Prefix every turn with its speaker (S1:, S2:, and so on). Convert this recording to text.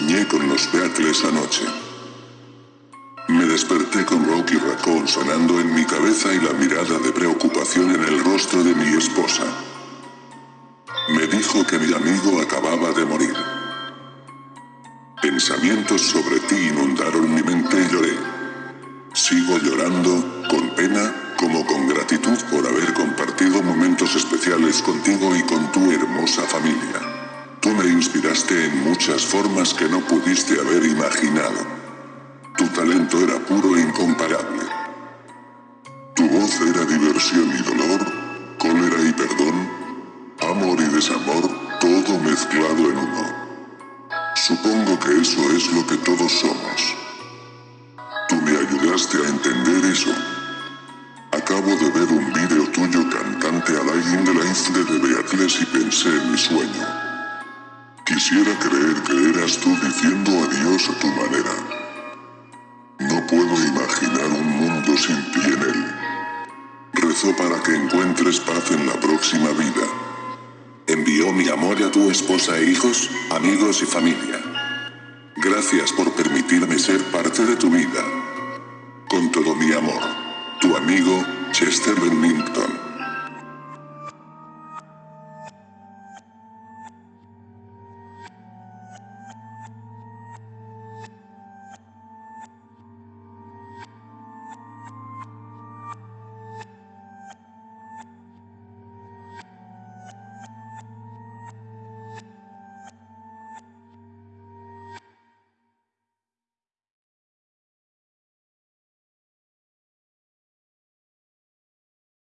S1: Soñé con los Beatles anoche. Me desperté con Rocky Raccoon sonando en mi cabeza y la mirada de preocupación en el rostro de mi esposa. Me dijo que mi amigo acababa de morir. Pensamientos sobre ti inundaron mi mente y lloré. Sigo llorando, con pena, como con gratitud por haber compartido momentos especiales contigo y con tu hermosa familia. Me inspiraste en muchas formas que no pudiste haber imaginado. Tu talento era puro e incomparable. Tu voz era diversión y dolor, cólera y perdón, amor y desamor, todo mezclado en uno. Supongo que eso es lo que todos somos. Tú me ayudaste a entender eso. Acabo de ver un vídeo tuyo cantante a Lying the Life de Beatles y pensé en mi sueño. Quisiera creer que eras tú diciendo adiós a tu manera. No puedo imaginar un mundo sin ti en él. Rezo para que encuentres paz en la próxima vida.
S2: Envío mi amor a tu esposa e hijos, amigos y familia. Gracias por permitirme ser parte de tu vida. Con todo mi amor. Tu amigo, Chester